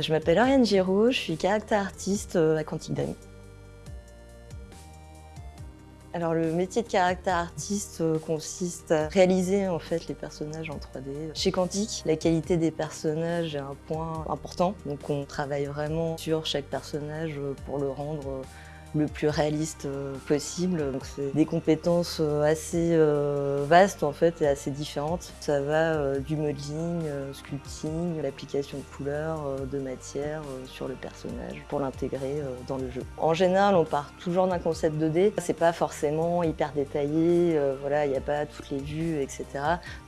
Je m'appelle Ariane Giraud, je suis caractère artiste à Quantique. Alors le métier de caractère artiste consiste à réaliser en fait les personnages en 3D. Chez Quantique, la qualité des personnages est un point important, donc on travaille vraiment sur chaque personnage pour le rendre le plus réaliste euh, possible. C'est des compétences euh, assez euh, vastes en fait et assez différentes. Ça va du modeling, sculpting, l'application de couleurs, de matière sur le personnage pour l'intégrer dans le jeu. En général, on part toujours d'un concept 2D. C'est pas forcément hyper détaillé, voilà, il n'y a pas toutes les vues, etc.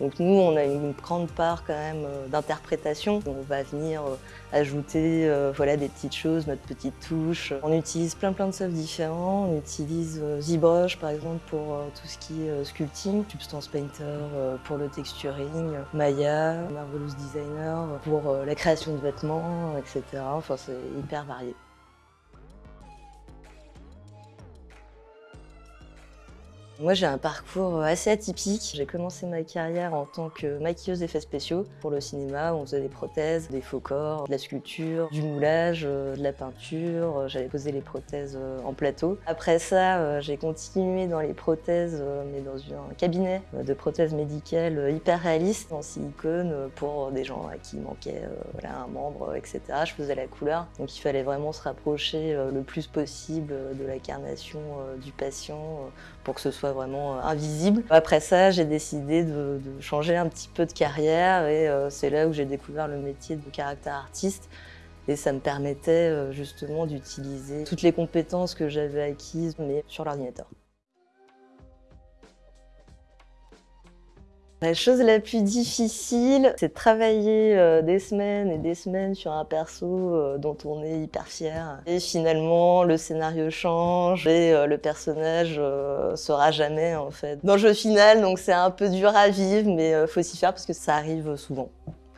Donc nous, on a une grande part quand même d'interprétation. On va venir ajouter voilà, des petites choses, notre petite touche. On utilise plein plein de soft différents. On utilise euh, ZBrush par exemple pour euh, tout ce qui est euh, sculpting, Substance Painter pour le texturing, Maya, Marvelous Designer pour la création de vêtements, etc. Enfin c'est hyper varié. Moi, j'ai un parcours assez atypique. J'ai commencé ma carrière en tant que maquilleuse d'effets spéciaux pour le cinéma. On faisait des prothèses, des faux corps, de la sculpture, du moulage, euh, de la peinture. J'avais posé les prothèses euh, en plateau. Après ça, euh, j'ai continué dans les prothèses, mais dans un cabinet de prothèses médicales hyper réalistes en silicone pour des gens à qui manquait un membre, etc. Je faisais la couleur, donc il fallait vraiment se rapprocher le plus possible de l'incarnation du patient pour que ce soit vraiment euh, invisible. Après ça, j'ai décidé de, changer un petit peu de carrière et euh, c'est là où j'ai découvert le métier de caractère artiste. Et ça me permettait euh, justement d'utiliser toutes les compétences que j'avais acquises, mais sur l'ordinateur. La chose la plus difficile, c'est de travailler euh, des semaines et des semaines sur un perso euh, dont on est hyper fier. Et finalement, le scénario change et euh, le personnage sera jamais en fait dans le jeu final. Donc c'est un peu dur à vivre, mais faut s'y faire parce que ça arrive souvent.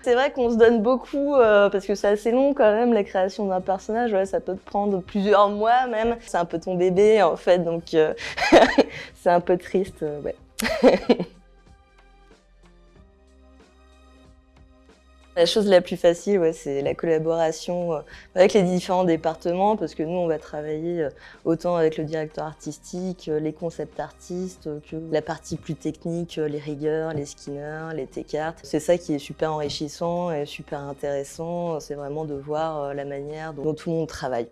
C'est vrai qu'on se donne beaucoup, parce que c'est assez long quand même, la création d'un personnage, ça peut te prendre plusieurs mois même. C'est un peu ton bébé en fait, donc c'est un peu triste, ouais. La chose la plus facile, c'est la collaboration euh, avec les différents départements, parce que nous, on va travailler euh, autant avec le directeur artistique, euh, les concept artistes, que la partie plus technique, les rigueurs, les skinners, les T-cartes. C'est ça qui est super enrichissant et super intéressant, c'est vraiment de voir la manière dont tout le monde travaille.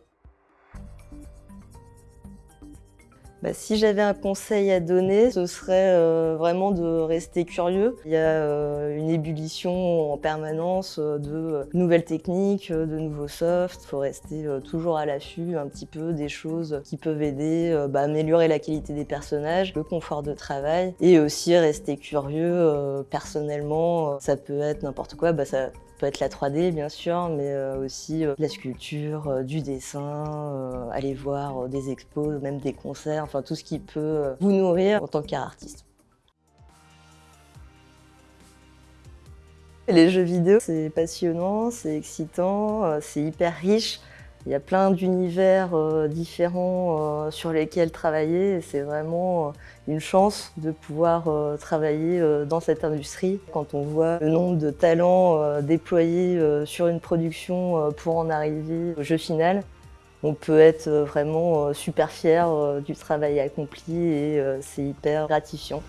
Bah, si j'avais un conseil à donner, ce serait euh, vraiment de rester curieux. Il y a euh, une ébullition en permanence euh, de nouvelles techniques, de nouveaux softs. Il faut rester toujours à l'affût un petit peu des choses qui peuvent aider bah, améliorer la qualité des personnages, le confort de travail et aussi rester curieux. personnellement, ça peut être n'importe quoi. Bah, ça être la 3D bien sûr, mais euh, aussi euh, la sculpture, euh, du dessin, aller voir des expos, même des concerts, enfin tout ce qui peut vous nourrir en tant qu'artiste. Les jeux vidéo, c'est passionnant, c'est excitant, c'est hyper riche. Il y a plein d'univers euh, différents euh, sur lesquels travailler c'est vraiment euh, une chance de pouvoir travailler dans cette industrie. Quand on voit le nombre de talents déployés sur une production pour en arriver au jeu final, on peut être vraiment super fier du travail accompli et c'est hyper gratifiant.